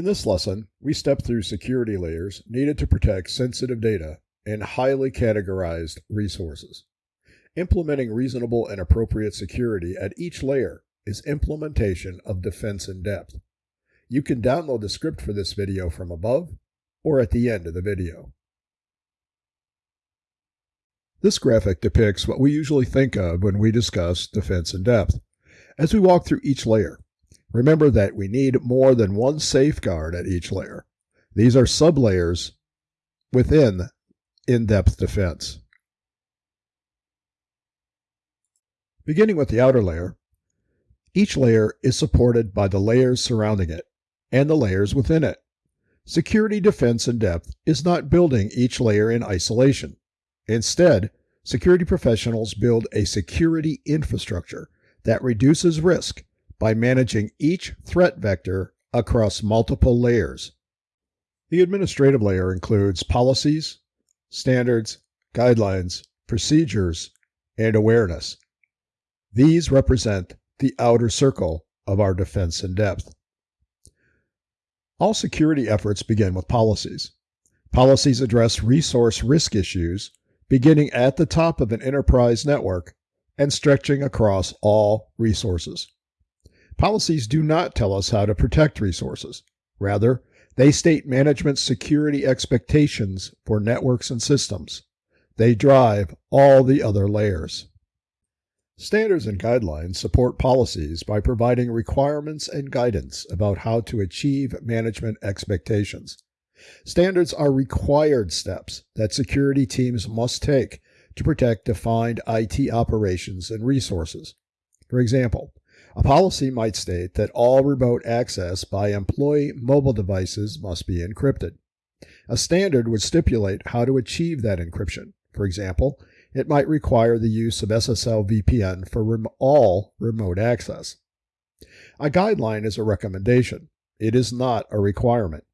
In this lesson, we step through security layers needed to protect sensitive data and highly categorized resources. Implementing reasonable and appropriate security at each layer is implementation of defense in depth. You can download the script for this video from above or at the end of the video. This graphic depicts what we usually think of when we discuss defense in depth. As we walk through each layer, Remember that we need more than one safeguard at each layer. These are sublayers within in-depth defense. Beginning with the outer layer, each layer is supported by the layers surrounding it and the layers within it. Security defense in depth is not building each layer in isolation. Instead, security professionals build a security infrastructure that reduces risk by managing each threat vector across multiple layers. The administrative layer includes policies, standards, guidelines, procedures, and awareness. These represent the outer circle of our defense in depth. All security efforts begin with policies. Policies address resource risk issues beginning at the top of an enterprise network and stretching across all resources. Policies do not tell us how to protect resources. Rather, they state management's security expectations for networks and systems. They drive all the other layers. Standards and guidelines support policies by providing requirements and guidance about how to achieve management expectations. Standards are required steps that security teams must take to protect defined IT operations and resources. For example, a policy might state that all remote access by employee mobile devices must be encrypted. A standard would stipulate how to achieve that encryption. For example, it might require the use of SSL VPN for rem all remote access. A guideline is a recommendation. It is not a requirement.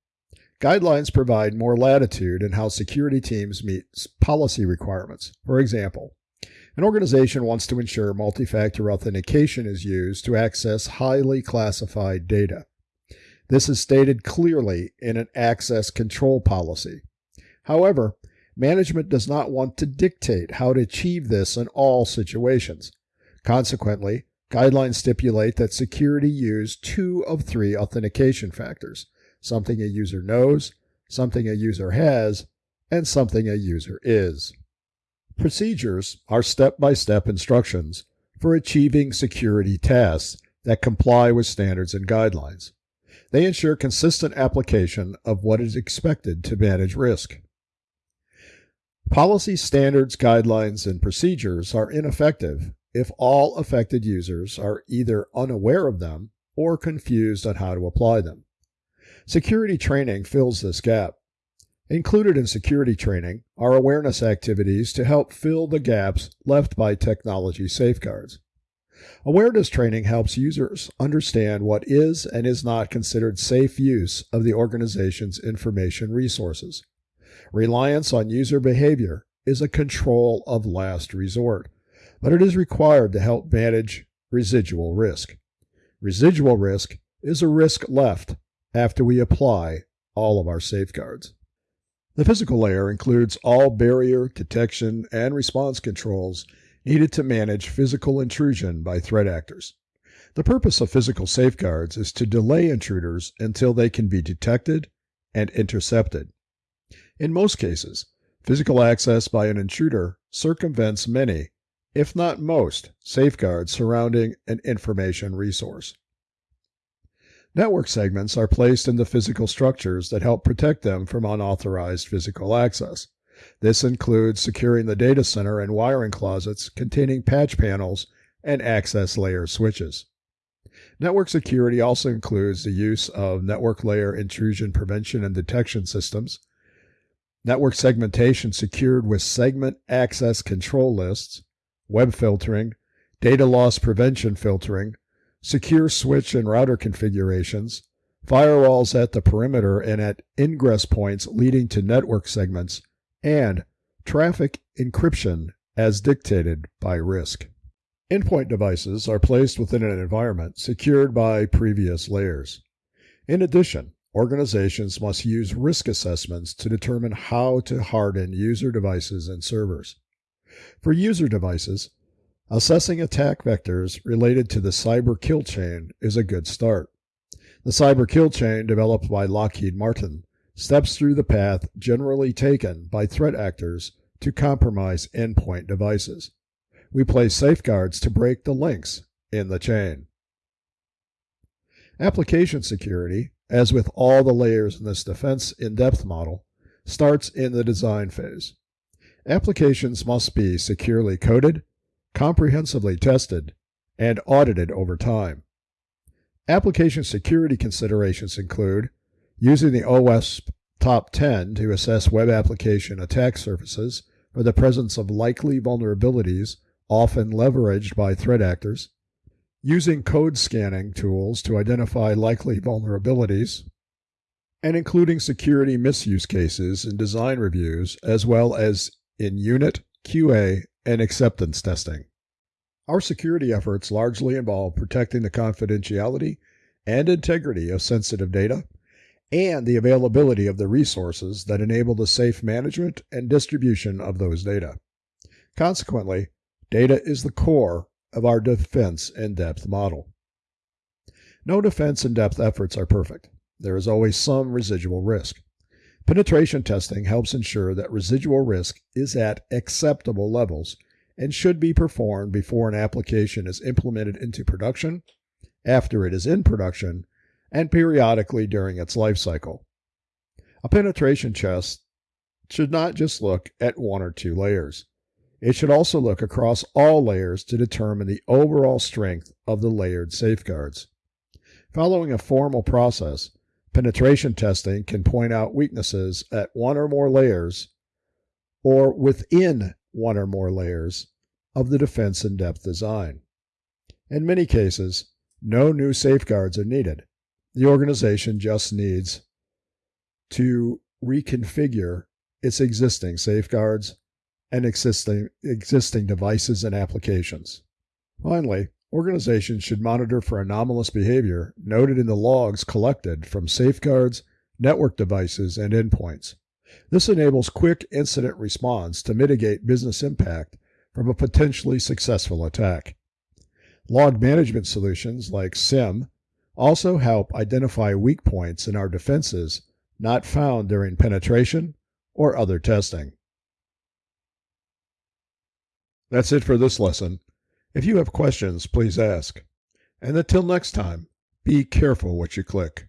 Guidelines provide more latitude in how security teams meet policy requirements. For example, an organization wants to ensure multi-factor authentication is used to access highly classified data. This is stated clearly in an access control policy. However, management does not want to dictate how to achieve this in all situations. Consequently, guidelines stipulate that security use two of three authentication factors, something a user knows, something a user has, and something a user is. Procedures are step-by-step instructions for achieving security tasks that comply with standards and guidelines. They ensure consistent application of what is expected to manage risk. Policy standards, guidelines, and procedures are ineffective if all affected users are either unaware of them or confused on how to apply them. Security training fills this gap. Included in security training are awareness activities to help fill the gaps left by technology safeguards. Awareness training helps users understand what is and is not considered safe use of the organization's information resources. Reliance on user behavior is a control of last resort, but it is required to help manage residual risk. Residual risk is a risk left after we apply all of our safeguards. The physical layer includes all barrier, detection, and response controls needed to manage physical intrusion by threat actors. The purpose of physical safeguards is to delay intruders until they can be detected and intercepted. In most cases, physical access by an intruder circumvents many, if not most, safeguards surrounding an information resource. Network segments are placed in the physical structures that help protect them from unauthorized physical access. This includes securing the data center and wiring closets containing patch panels and access layer switches. Network security also includes the use of network layer intrusion prevention and detection systems, network segmentation secured with segment access control lists, web filtering, data loss prevention filtering, secure switch and router configurations, firewalls at the perimeter and at ingress points leading to network segments, and traffic encryption as dictated by risk. Endpoint devices are placed within an environment secured by previous layers. In addition, organizations must use risk assessments to determine how to harden user devices and servers. For user devices, assessing attack vectors related to the cyber kill chain is a good start. The cyber kill chain developed by Lockheed Martin steps through the path generally taken by threat actors to compromise endpoint devices. We place safeguards to break the links in the chain. Application security, as with all the layers in this defense in-depth model, starts in the design phase. Applications must be securely coded, comprehensively tested, and audited over time. Application security considerations include using the OWASP Top 10 to assess web application attack surfaces for the presence of likely vulnerabilities often leveraged by threat actors, using code scanning tools to identify likely vulnerabilities, and including security misuse cases in design reviews as well as in unit, QA, and acceptance testing. Our security efforts largely involve protecting the confidentiality and integrity of sensitive data and the availability of the resources that enable the safe management and distribution of those data. Consequently, data is the core of our defense in depth model. No defense in depth efforts are perfect. There is always some residual risk. Penetration testing helps ensure that residual risk is at acceptable levels and should be performed before an application is implemented into production, after it is in production, and periodically during its life cycle. A penetration test should not just look at one or two layers. It should also look across all layers to determine the overall strength of the layered safeguards. Following a formal process, penetration testing can point out weaknesses at one or more layers or within one or more layers of the defense in depth design. In many cases, no new safeguards are needed. The organization just needs to reconfigure its existing safeguards and existing, existing devices and applications. Finally, organizations should monitor for anomalous behavior noted in the logs collected from safeguards, network devices, and endpoints. This enables quick incident response to mitigate business impact from a potentially successful attack. Log management solutions like SIEM also help identify weak points in our defenses not found during penetration or other testing. That's it for this lesson. If you have questions, please ask. And until next time, be careful what you click.